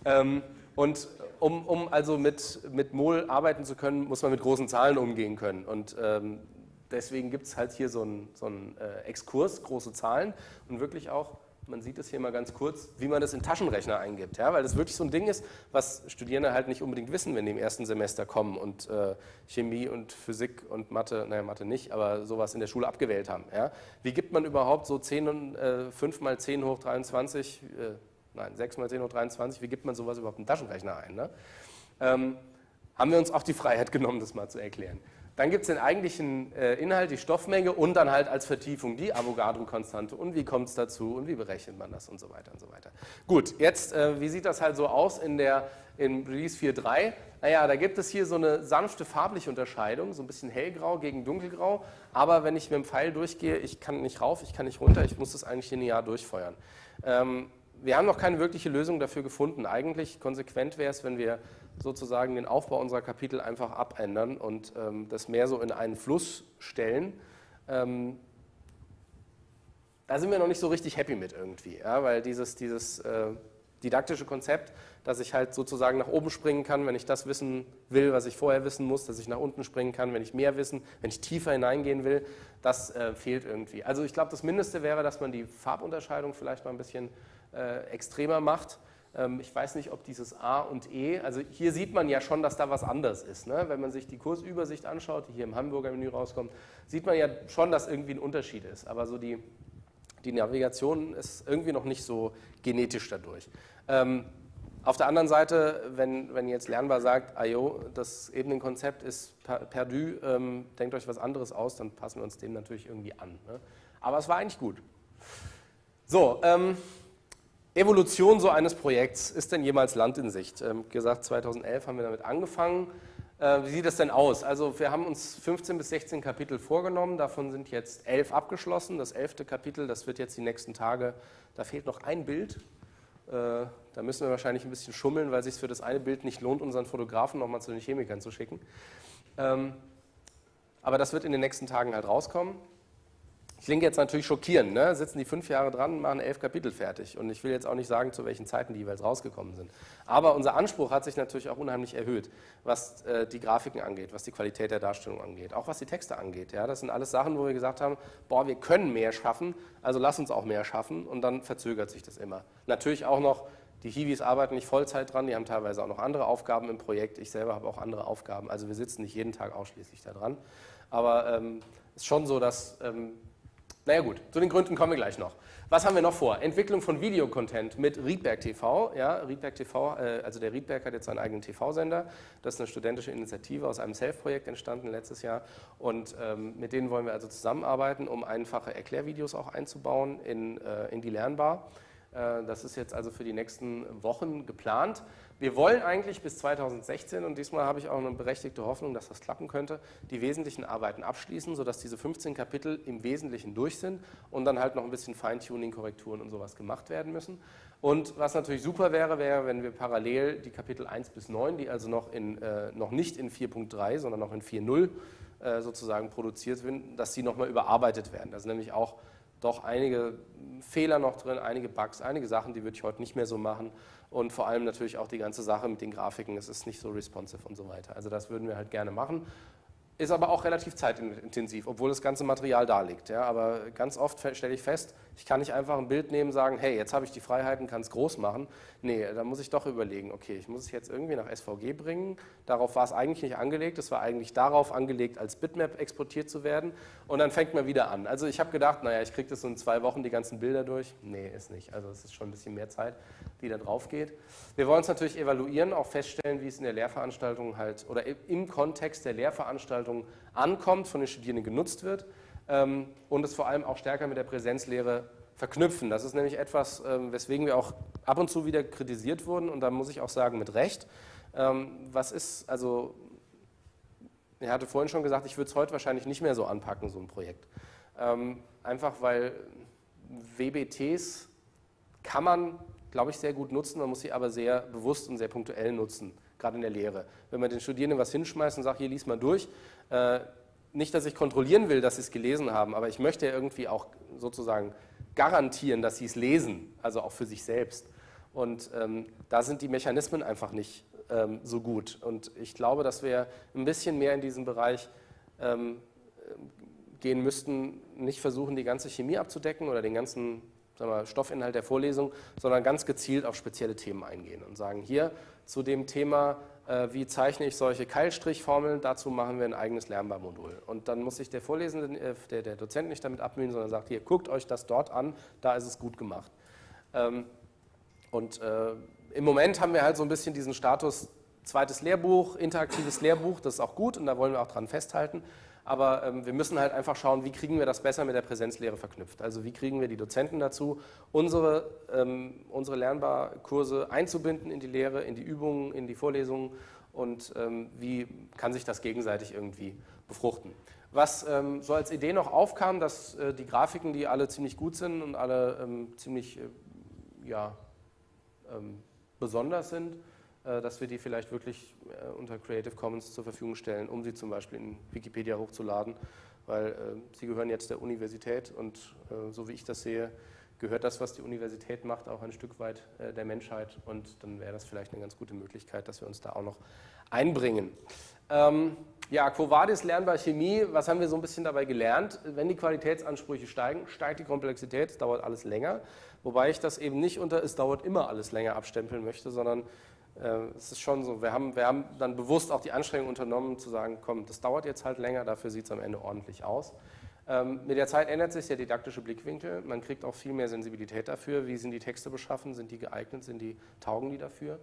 Ähm, und um, um, also mit, mit Mol arbeiten zu können, muss man mit großen Zahlen umgehen können. Und ähm, deswegen gibt es halt hier so einen so äh, Exkurs, große Zahlen und wirklich auch man sieht es hier mal ganz kurz, wie man das in Taschenrechner eingibt, ja, weil das wirklich so ein Ding ist, was Studierende halt nicht unbedingt wissen, wenn die im ersten Semester kommen und äh, Chemie und Physik und Mathe, naja, Mathe nicht, aber sowas in der Schule abgewählt haben. Ja. Wie gibt man überhaupt so 10 und, äh, 5 mal 10 hoch 23, äh, nein, 6 mal 10 hoch 23, wie gibt man sowas überhaupt in Taschenrechner ein? Ne? Ähm, haben wir uns auch die Freiheit genommen, das mal zu erklären. Dann gibt es den eigentlichen äh, Inhalt, die Stoffmenge und dann halt als Vertiefung die Avogadro-Konstante und wie kommt es dazu und wie berechnet man das und so weiter und so weiter. Gut, jetzt, äh, wie sieht das halt so aus in der in Release 4.3? Naja, da gibt es hier so eine sanfte farbliche Unterscheidung, so ein bisschen hellgrau gegen dunkelgrau, aber wenn ich mit dem Pfeil durchgehe, ich kann nicht rauf, ich kann nicht runter, ich muss das eigentlich linear durchfeuern. Ähm, wir haben noch keine wirkliche Lösung dafür gefunden. Eigentlich konsequent wäre es, wenn wir sozusagen den Aufbau unserer Kapitel einfach abändern und ähm, das mehr so in einen Fluss stellen. Ähm, da sind wir noch nicht so richtig happy mit irgendwie, ja, weil dieses, dieses äh, didaktische Konzept, dass ich halt sozusagen nach oben springen kann, wenn ich das wissen will, was ich vorher wissen muss, dass ich nach unten springen kann, wenn ich mehr wissen, wenn ich tiefer hineingehen will, das äh, fehlt irgendwie. Also ich glaube, das Mindeste wäre, dass man die Farbunterscheidung vielleicht mal ein bisschen äh, extremer macht. Ähm, ich weiß nicht, ob dieses A und E, also hier sieht man ja schon, dass da was anders ist. Ne? Wenn man sich die Kursübersicht anschaut, die hier im Hamburger Menü rauskommt, sieht man ja schon, dass irgendwie ein Unterschied ist. Aber so die, die Navigation ist irgendwie noch nicht so genetisch dadurch. Ähm, auf der anderen Seite, wenn, wenn jetzt Lernbar sagt, ayo, das Ebenenkonzept ist perdu, ähm, denkt euch was anderes aus, dann passen wir uns dem natürlich irgendwie an. Ne? Aber es war eigentlich gut. So, ähm, Evolution so eines Projekts, ist denn jemals Land in Sicht? Ähm, gesagt, 2011 haben wir damit angefangen. Äh, wie sieht das denn aus? Also wir haben uns 15 bis 16 Kapitel vorgenommen, davon sind jetzt 11 abgeschlossen. Das 11. Kapitel, das wird jetzt die nächsten Tage, da fehlt noch ein Bild. Äh, da müssen wir wahrscheinlich ein bisschen schummeln, weil es sich für das eine Bild nicht lohnt, unseren Fotografen nochmal zu den Chemikern zu schicken. Ähm, aber das wird in den nächsten Tagen halt rauskommen. Klingt jetzt natürlich schockierend, ne? sitzen die fünf Jahre dran, machen elf Kapitel fertig. Und ich will jetzt auch nicht sagen, zu welchen Zeiten die jeweils rausgekommen sind. Aber unser Anspruch hat sich natürlich auch unheimlich erhöht, was äh, die Grafiken angeht, was die Qualität der Darstellung angeht, auch was die Texte angeht. Ja? Das sind alles Sachen, wo wir gesagt haben, boah, wir können mehr schaffen, also lass uns auch mehr schaffen. Und dann verzögert sich das immer. Natürlich auch noch, die Hiwis arbeiten nicht Vollzeit dran, die haben teilweise auch noch andere Aufgaben im Projekt. Ich selber habe auch andere Aufgaben. Also wir sitzen nicht jeden Tag ausschließlich da dran. Aber es ähm, ist schon so, dass ähm, naja gut, zu den Gründen kommen wir gleich noch. Was haben wir noch vor? Entwicklung von Videocontent mit Riedberg TV. Ja, Riedberg TV, äh, also der Riedberg hat jetzt seinen eigenen TV-Sender. Das ist eine studentische Initiative aus einem Self-Projekt entstanden letztes Jahr. Und ähm, mit denen wollen wir also zusammenarbeiten, um einfache Erklärvideos auch einzubauen in, äh, in die Lernbar. Äh, das ist jetzt also für die nächsten Wochen geplant. Wir wollen eigentlich bis 2016, und diesmal habe ich auch eine berechtigte Hoffnung, dass das klappen könnte, die wesentlichen Arbeiten abschließen, sodass diese 15 Kapitel im Wesentlichen durch sind und dann halt noch ein bisschen Feintuning, Korrekturen und sowas gemacht werden müssen. Und was natürlich super wäre, wäre, wenn wir parallel die Kapitel 1 bis 9, die also noch, in, äh, noch nicht in 4.3, sondern noch in 4.0 äh, sozusagen produziert sind, dass sie nochmal überarbeitet werden. Das sind nämlich auch doch einige Fehler noch drin, einige Bugs, einige Sachen, die würde ich heute nicht mehr so machen und vor allem natürlich auch die ganze Sache mit den Grafiken, es ist nicht so responsive und so weiter. Also das würden wir halt gerne machen ist aber auch relativ zeitintensiv, obwohl das ganze Material da liegt. Ja, aber ganz oft stelle ich fest, ich kann nicht einfach ein Bild nehmen sagen, hey, jetzt habe ich die Freiheiten, kann es groß machen. Nee, da muss ich doch überlegen, okay, ich muss es jetzt irgendwie nach SVG bringen. Darauf war es eigentlich nicht angelegt, es war eigentlich darauf angelegt, als Bitmap exportiert zu werden. Und dann fängt man wieder an. Also ich habe gedacht, naja, ich kriege das so in zwei Wochen die ganzen Bilder durch. Nee, ist nicht. Also es ist schon ein bisschen mehr Zeit, die da drauf geht. Wir wollen es natürlich evaluieren, auch feststellen, wie es in der Lehrveranstaltung halt oder im Kontext der Lehrveranstaltung ankommt, von den Studierenden genutzt wird und es vor allem auch stärker mit der Präsenzlehre verknüpfen. Das ist nämlich etwas, ähm, weswegen wir auch ab und zu wieder kritisiert wurden und da muss ich auch sagen, mit Recht. Ähm, was ist, also, er hatte vorhin schon gesagt, ich würde es heute wahrscheinlich nicht mehr so anpacken, so ein Projekt. einfach weil WBTs kann man glaube ich, sehr gut nutzen. Man muss sie aber sehr bewusst und sehr punktuell nutzen, gerade in der Lehre. Wenn man den Studierenden was hinschmeißt und sagt, hier lies mal durch, äh, nicht, dass ich kontrollieren will, dass sie es gelesen haben, aber ich möchte ja irgendwie auch sozusagen garantieren, dass sie es lesen, also auch für sich selbst. Und ähm, da sind die Mechanismen einfach nicht ähm, so gut. Und ich glaube, dass wir ein bisschen mehr in diesem Bereich ähm, gehen müssten, nicht versuchen, die ganze Chemie abzudecken oder den ganzen wir, Stoffinhalt der Vorlesung, sondern ganz gezielt auf spezielle Themen eingehen und sagen, hier zu dem Thema, wie zeichne ich solche Keilstrichformeln, dazu machen wir ein eigenes Lernbarmodul. Und dann muss sich der Vorlesende, äh, der, der Dozent nicht damit abmühen, sondern sagt, hier, guckt euch das dort an, da ist es gut gemacht. Ähm, und äh, im Moment haben wir halt so ein bisschen diesen Status, zweites Lehrbuch, interaktives Lehrbuch, das ist auch gut und da wollen wir auch dran festhalten aber ähm, wir müssen halt einfach schauen, wie kriegen wir das besser mit der Präsenzlehre verknüpft. Also wie kriegen wir die Dozenten dazu, unsere, ähm, unsere Lernbarkurse einzubinden in die Lehre, in die Übungen, in die Vorlesungen und ähm, wie kann sich das gegenseitig irgendwie befruchten. Was ähm, so als Idee noch aufkam, dass äh, die Grafiken, die alle ziemlich gut sind und alle ähm, ziemlich äh, ja, ähm, besonders sind, dass wir die vielleicht wirklich äh, unter Creative Commons zur Verfügung stellen, um sie zum Beispiel in Wikipedia hochzuladen, weil äh, sie gehören jetzt der Universität und so wie ich das sehe, gehört das, was die Universität macht, auch ein Stück weit der Menschheit und dann wäre das vielleicht eine ganz gute Möglichkeit, dass wir uns da auch noch einbringen. Ähm, ja, Quo Vadis lernbar Chemie, was haben wir so ein bisschen dabei gelernt? Wenn die Qualitätsansprüche steigen, steigt die Komplexität, es dauert alles länger, wobei ich das eben nicht unter es dauert immer alles länger abstempeln möchte, sondern äh, es ist schon so, wir haben, wir haben dann bewusst auch die Anstrengung unternommen zu sagen, komm, das dauert jetzt halt länger, dafür sieht es am Ende ordentlich aus. Ähm, mit der Zeit ändert sich der didaktische Blickwinkel, man kriegt auch viel mehr Sensibilität dafür, wie sind die Texte beschaffen, sind die geeignet, sind die, taugen die dafür.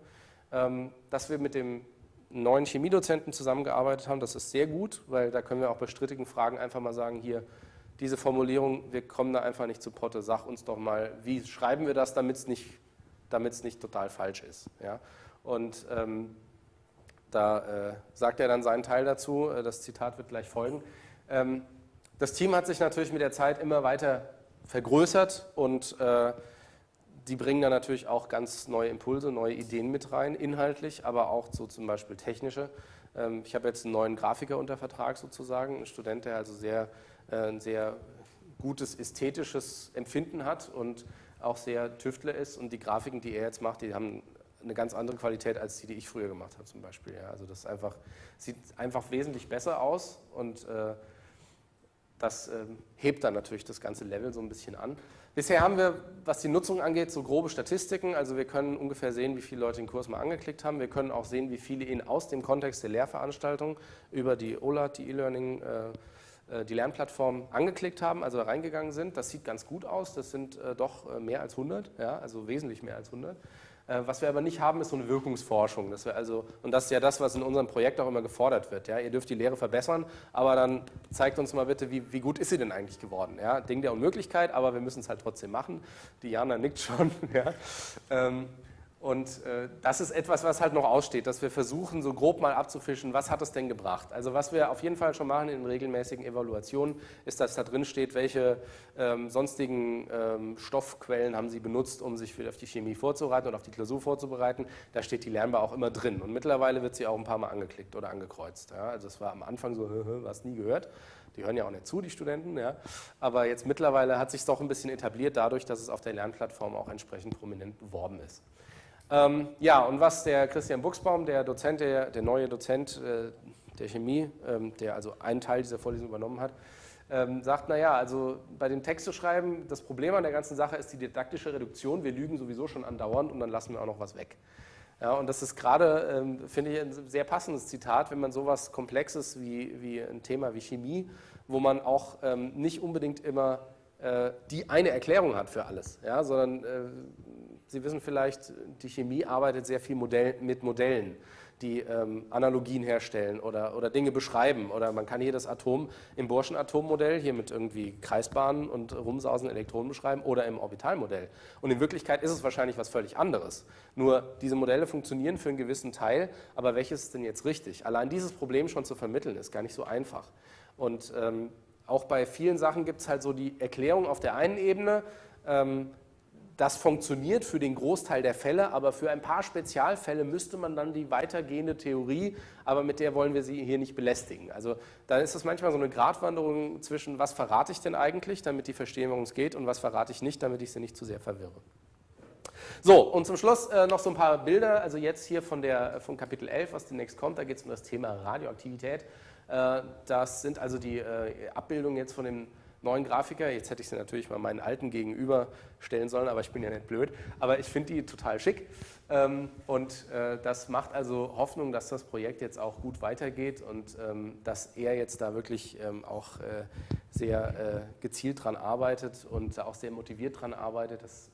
Ähm, dass wir mit dem neuen Chemiedozenten zusammengearbeitet haben, das ist sehr gut, weil da können wir auch bei strittigen Fragen einfach mal sagen, hier, diese Formulierung, wir kommen da einfach nicht zu Potte, sag uns doch mal, wie schreiben wir das, damit es nicht, nicht total falsch ist. Ja? Und ähm, da äh, sagt er dann seinen Teil dazu, äh, das Zitat wird gleich folgen. Ähm, das Team hat sich natürlich mit der Zeit immer weiter vergrößert und äh, die bringen dann natürlich auch ganz neue Impulse, neue Ideen mit rein, inhaltlich, aber auch so zum Beispiel technische. Ähm, ich habe jetzt einen neuen Grafiker unter Vertrag sozusagen, einen Student, der also sehr, äh, ein sehr gutes ästhetisches Empfinden hat und auch sehr Tüftler ist und die Grafiken, die er jetzt macht, die haben eine ganz andere Qualität als die, die ich früher gemacht habe zum Beispiel. Ja, also das einfach, sieht einfach wesentlich besser aus und äh, das äh, hebt dann natürlich das ganze Level so ein bisschen an. Bisher haben wir, was die Nutzung angeht, so grobe Statistiken. Also wir können ungefähr sehen, wie viele Leute den Kurs mal angeklickt haben. Wir können auch sehen, wie viele ihn aus dem Kontext der Lehrveranstaltung über die OLAT, die E-Learning, äh, äh, die Lernplattform angeklickt haben, also reingegangen sind. Das sieht ganz gut aus. Das sind äh, doch äh, mehr als 100, ja, also wesentlich mehr als 100. Äh, was wir aber nicht haben, ist so eine Wirkungsforschung. Das also, und das ist ja das, was in unserem Projekt auch immer gefordert wird. Ja? Ihr dürft die Lehre verbessern, aber dann zeigt uns mal bitte, wie, wie gut ist sie denn eigentlich geworden? Ja? Ding der Unmöglichkeit, aber wir müssen es halt trotzdem machen. Diana nickt schon. Ja? Ähm, und äh, das ist etwas, was halt noch aussteht, dass wir versuchen, so grob mal abzufischen, was hat es denn gebracht. Also was wir auf jeden Fall schon machen in regelmäßigen Evaluationen, ist, dass da drin steht, welche ähm, sonstigen ähm, Stoffquellen haben Sie benutzt, um sich auf die Chemie vorzubereiten oder auf die Klausur vorzubereiten. Da steht die Lernbar auch immer drin. Und mittlerweile wird sie auch ein paar Mal angeklickt oder angekreuzt. Ja? Also es war am Anfang so, was nie gehört. Die hören ja auch nicht zu, die Studenten. Ja? Aber jetzt mittlerweile hat sich doch ein bisschen etabliert dadurch, dass es auf der Lernplattform auch entsprechend prominent beworben ist. Ähm, ja, und was der Christian Buchsbaum, der Dozent, der, der neue Dozent äh, der Chemie, ähm, der also einen Teil dieser Vorlesung übernommen hat, ähm, sagt, naja, also bei dem Text zu schreiben, das Problem an der ganzen Sache ist die didaktische Reduktion. Wir lügen sowieso schon andauernd und dann lassen wir auch noch was weg. Ja, und das ist gerade, ähm, finde ich, ein sehr passendes Zitat, wenn man sowas Komplexes wie, wie ein Thema wie Chemie, wo man auch ähm, nicht unbedingt immer äh, die eine Erklärung hat für alles, ja, sondern äh, Sie wissen vielleicht, die Chemie arbeitet sehr viel Modell, mit Modellen, die ähm, Analogien herstellen oder, oder Dinge beschreiben. Oder man kann hier das Atom im Burschen Atommodell hier mit irgendwie Kreisbahnen und rumsausenden Elektronen beschreiben oder im Orbitalmodell. Und in Wirklichkeit ist es wahrscheinlich was völlig anderes. Nur diese Modelle funktionieren für einen gewissen Teil, aber welches ist denn jetzt richtig? Allein dieses Problem schon zu vermitteln, ist gar nicht so einfach. Und ähm, auch bei vielen Sachen gibt es halt so die Erklärung auf der einen Ebene, ähm, das funktioniert für den Großteil der Fälle, aber für ein paar Spezialfälle müsste man dann die weitergehende Theorie, aber mit der wollen wir Sie hier nicht belästigen. Also da ist es manchmal so eine Gratwanderung zwischen, was verrate ich denn eigentlich, damit die verstehen, worum es geht, und was verrate ich nicht, damit ich sie nicht zu sehr verwirre. So, und zum Schluss äh, noch so ein paar Bilder, also jetzt hier von, der, von Kapitel 11, was demnächst kommt, da geht es um das Thema Radioaktivität. Äh, das sind also die äh, Abbildungen jetzt von den neuen Grafiker. Jetzt hätte ich sie natürlich mal meinen alten gegenüberstellen sollen, aber ich bin ja nicht blöd. Aber ich finde die total schick. Ähm, und äh, das macht also Hoffnung, dass das Projekt jetzt auch gut weitergeht und ähm, dass er jetzt da wirklich ähm, auch äh, sehr äh, gezielt dran arbeitet und auch sehr motiviert dran arbeitet. Das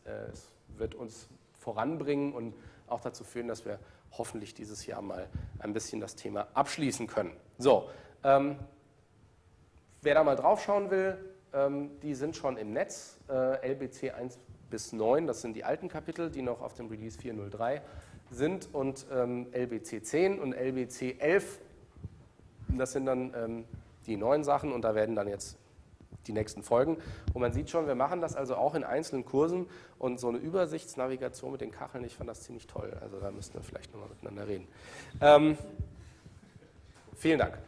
wird uns voranbringen und auch dazu führen, dass wir hoffentlich dieses Jahr mal ein bisschen das Thema abschließen können. So, ähm, wer da mal drauf schauen will, die sind schon im Netz, äh, LBC 1 bis 9, das sind die alten Kapitel, die noch auf dem Release 403 sind und ähm, LBC 10 und LBC 11, das sind dann ähm, die neuen Sachen und da werden dann jetzt die nächsten Folgen. Und man sieht schon, wir machen das also auch in einzelnen Kursen und so eine Übersichtsnavigation mit den Kacheln, ich fand das ziemlich toll. Also da müssten wir vielleicht nochmal miteinander reden. Ähm, vielen Dank.